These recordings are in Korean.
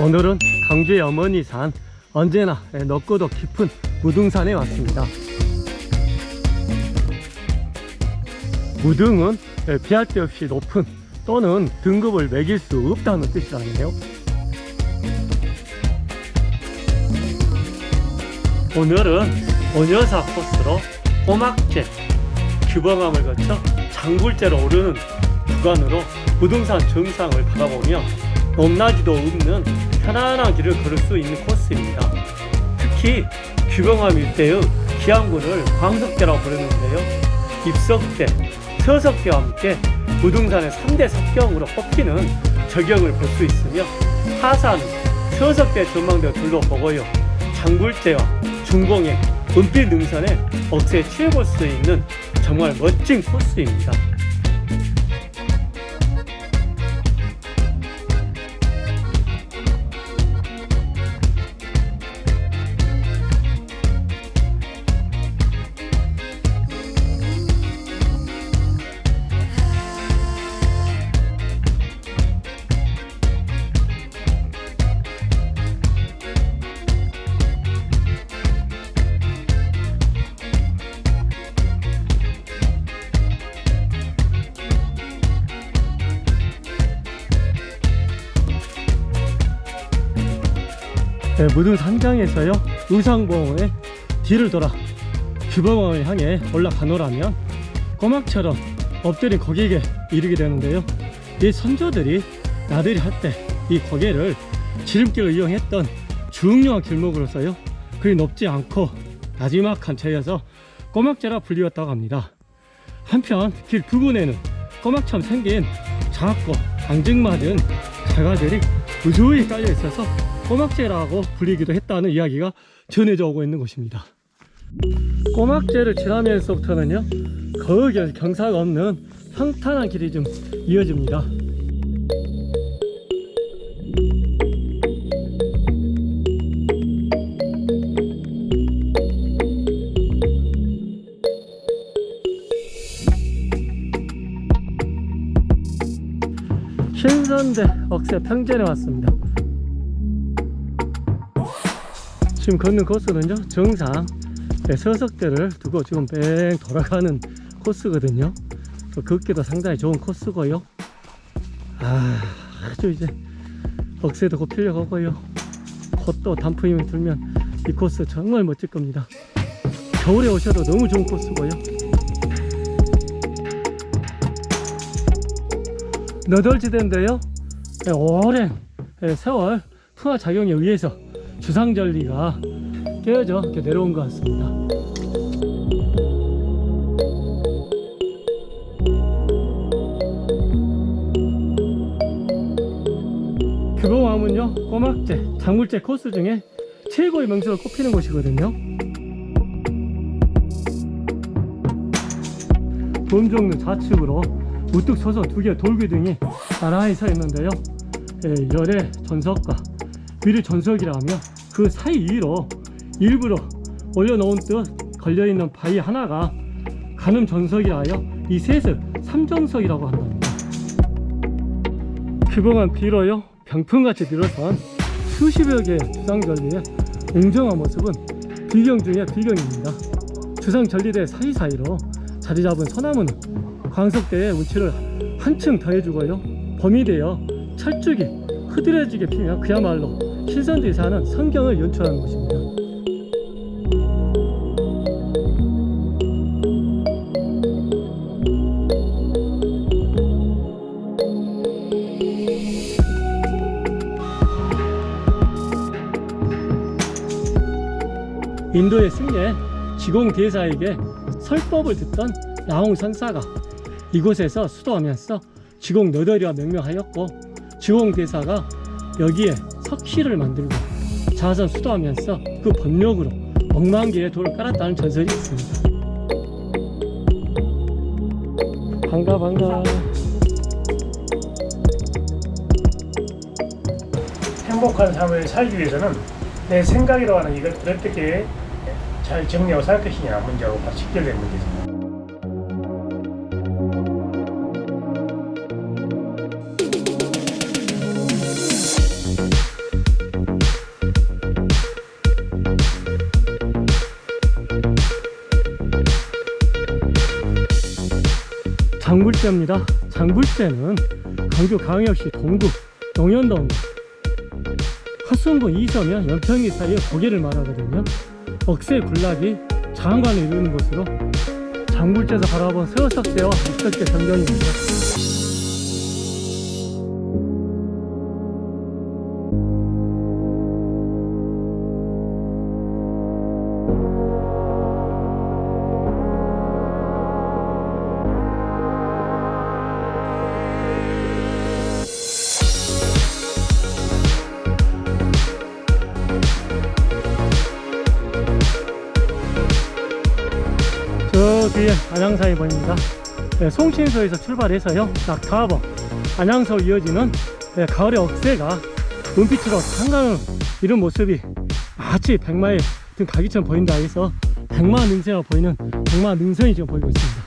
오늘은 강주의 어머니 산 언제나 넓고도 깊은 무등산에 왔습니다. 무등은 피할 데 없이 높은 또는 등급을 매길 수 없다는 뜻이라네요. 오늘은 원여사 코스로 꼬막제 규범함을 거쳐 장굴제로 오르는 구간으로 무등산 정상을 바라보며 높낮이도 없는 편안한 길을 걸을 수 있는 코스입니다. 특히 규범함 일대의 기암군을 광석대라고 부르는데요. 입석대, 서석대와 함께 무등산의 3대 석경으로 꼽히는 저경을 볼 수 있으며 하산, 서석대 전망대 둘러보고요. 장굴제와 중공의 은필 능선에 억새 취해볼 수 있는 정말 멋진 코스입니다. 네, 무등 산장에서요 의상봉에 뒤를 돌아 규범원을 향해 올라가노라면 꼬막처럼 엎드린 고객에 이르게 되는데요. 이 선조들이 나들이 할 때 이 고개를 지름길을 이용했던 중요한 길목으로서요 그리 높지 않고 나지막한 차여서 꼬막자라 불리웠다고 합니다. 한편 길 부근에는 꼬막처럼 생긴 작고 앙증맞은 자가들이 우주히 깔려 있어서 꼬막제라고 불리기도 했다는 이야기가 전해져 오고 있는 곳입니다. 꼬막제를 지나면서부터는요 거의 경사가 없는 평탄한 길이 좀 이어집니다. 신선대 억새 평전에 왔습니다 지금 걷는 코스는요. 정상 네, 서석대를 두고 지금 뺑 돌아가는 코스거든요. 걷기도 상당히 좋은 코스고요. 아, 아주 이제 억새도 곧 필려가고요. 곧또 단풍이 들면 이 코스 정말 멋질 겁니다. 겨울에 오셔도 너무 좋은 코스고요. 너덜지대인데요. 네, 오랜 네, 세월 풍화 작용에 의해서 주상절리가 깨어져 이렇게 내려온 것 같습니다. 규봉암은요 꼬막제, 장물제 코스 중에 최고의 명소로 꼽히는 곳이거든요. 범종로 좌측으로 우뚝 서서 두 개의 돌기둥이 나란히 서 있는데요. 예, 열의 전석과 위를 전석이라 하며 그 사이로 일부러 올려놓은 듯 걸려있는 바위 하나가 가늠 전석이라 하여 이 셋을 삼정석이라고 한답니다. 규봉한 뒤로요 병풍같이 늘어선 수십여 개의 주상절리의 웅장한 모습은 비경 중의 비경입니다. 주상절리대 사이사이로 자리 잡은 소나무는 광석대의 운치를 한층 더해주고요 범이 되어 철쭉이 흐드러지게 피며 그야말로 신선대사는 성경을 연출하는 곳입니다. 인도의 승려 지공 대사에게 설법을 듣던 나홍 선사가 이곳에서 수도하면서 지공 너덜이와 명명하였고 지공 대사가 여기에 석실을 만들고 자선 수도하면서 그 법력으로 억만 개의 돌을 깔았다는 전설이 있습니다 반가 반가 행복한 삶을 살기 위해서는 내 생각이라고 하는 이것들을 어떻게 잘 정리하고 살 것이냐 문제하고 직결된 문제입니다. 장불재입니다. 장불재는 강주광역시 동구 용현동 화순군 이서면 연평리 사이의 고개를 말하거든요. 억새 군락이 장관을 이루는 곳으로 장불재에서 바라본 서석대와 이석대 전경입니다. 안양사에 보입니다. 네, 송신서에서 출발해서요, 낙타봉, 안양서 이어지는 네, 가을의 억새가 눈빛으로 한강을 이런 모습이 마치 백마의 등 가기처럼 보인다 해서 백마 능선이 보이는 백마 능선이 지금 보이고 있습니다.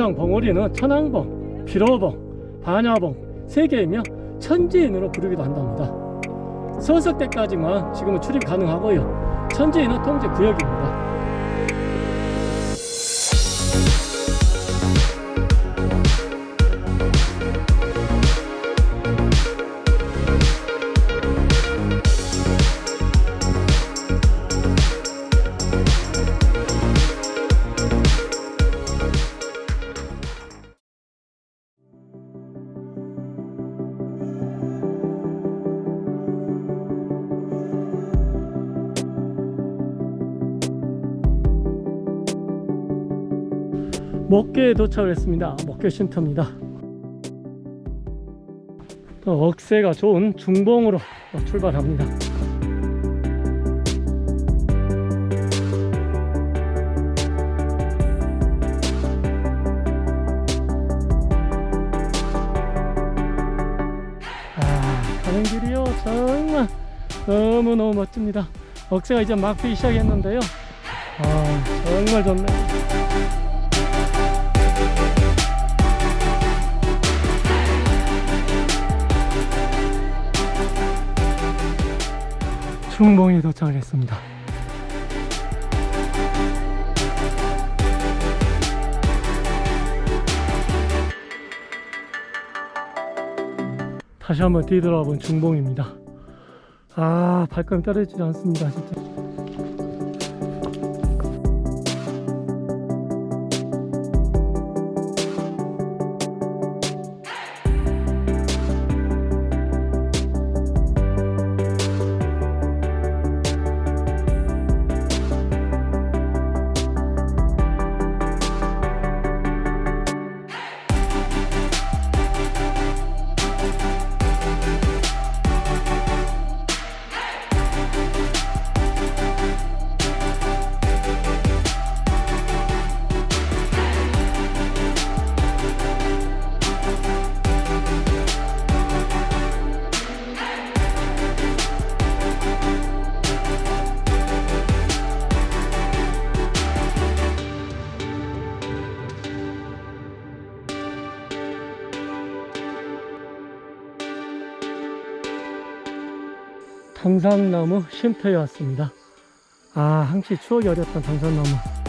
정상 봉오리는 천왕봉, 피로봉, 반야봉 세 개이며 천지인으로 부르기도 한답니다. 서석 때까지만 지금은 출입 가능하고요. 천지인은 통제 구역입니다. 목계에 도착을 했습니다. 목계 쉼터입니다. 또 억새가 좋은 중봉으로 또 출발합니다. 아, 가는 길이요 정말 너무너무 멋집니다. 억새가 이제 막 피기 시작했는데요. 아, 정말 좋네요. 중봉에 도착을 했습니다. 다시 한번 뒤돌아본 중봉입니다. 아, 발걸음 떨어지지 않습니다, 진짜. 당산나무 쉼터에 왔습니다. 아, 항시 추억이 어렸던 당산나무.